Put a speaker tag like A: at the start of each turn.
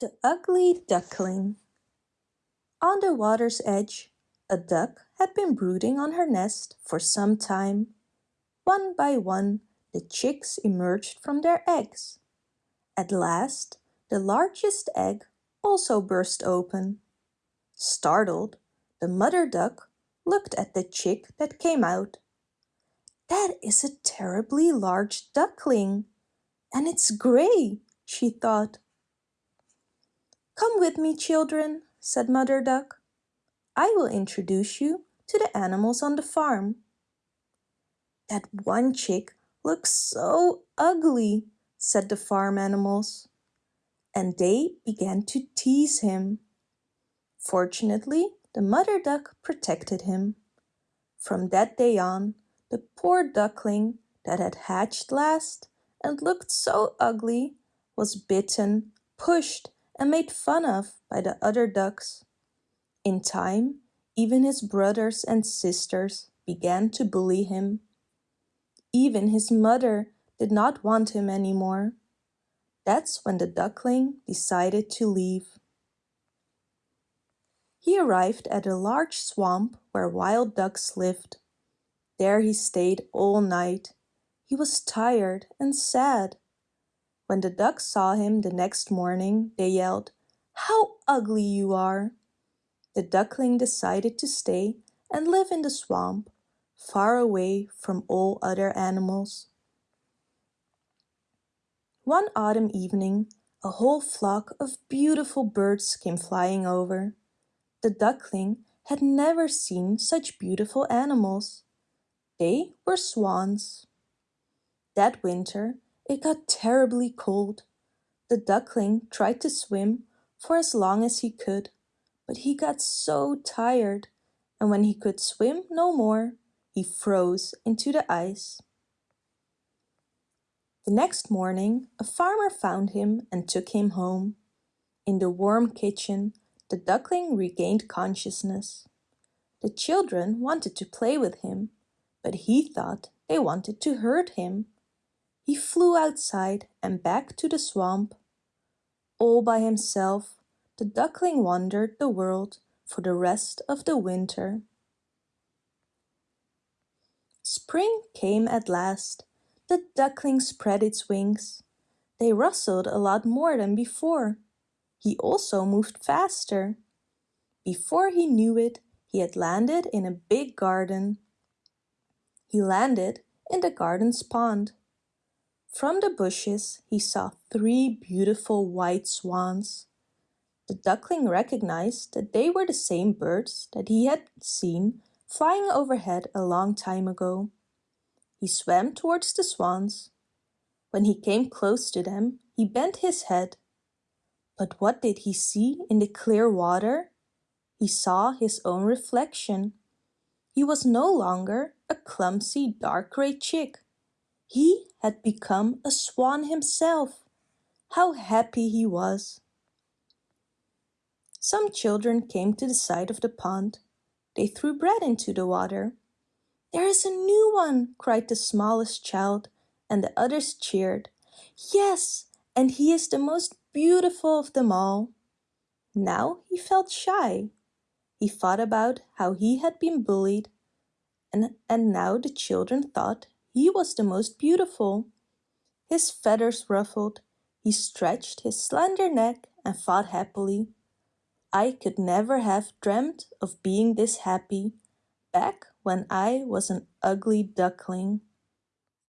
A: The Ugly Duckling On the water's edge, a duck had been brooding on her nest for some time. One by one, the chicks emerged from their eggs. At last, the largest egg also burst open. Startled, the mother duck looked at the chick that came out. That is a terribly large duckling, and it's gray, she thought. Come with me, children, said Mother Duck. I will introduce you to the animals on the farm. That one chick looks so ugly, said the farm animals. And they began to tease him. Fortunately, the mother duck protected him. From that day on, the poor duckling that had hatched last and looked so ugly was bitten, pushed, and made fun of by the other ducks. In time, even his brothers and sisters began to bully him. Even his mother did not want him anymore. That's when the duckling decided to leave. He arrived at a large swamp where wild ducks lived. There he stayed all night. He was tired and sad. When the ducks saw him the next morning, they yelled, How ugly you are! The duckling decided to stay and live in the swamp, far away from all other animals. One autumn evening, a whole flock of beautiful birds came flying over. The duckling had never seen such beautiful animals. They were swans. That winter, it got terribly cold. The duckling tried to swim for as long as he could, but he got so tired, and when he could swim no more, he froze into the ice. The next morning, a farmer found him and took him home. In the warm kitchen, the duckling regained consciousness. The children wanted to play with him, but he thought they wanted to hurt him he flew outside and back to the swamp. All by himself, the duckling wandered the world for the rest of the winter. Spring came at last. The duckling spread its wings. They rustled a lot more than before. He also moved faster. Before he knew it, he had landed in a big garden. He landed in the garden's pond. From the bushes he saw three beautiful white swans. The duckling recognized that they were the same birds that he had seen flying overhead a long time ago. He swam towards the swans. When he came close to them, he bent his head. But what did he see in the clear water? He saw his own reflection. He was no longer a clumsy dark grey chick. He had become a swan himself. How happy he was! Some children came to the side of the pond. They threw bread into the water. There is a new one, cried the smallest child, and the others cheered. Yes, and he is the most beautiful of them all. Now he felt shy. He thought about how he had been bullied, and, and now the children thought he was the most beautiful. His feathers ruffled, he stretched his slender neck and thought happily. I could never have dreamt of being this happy back when I was an ugly duckling.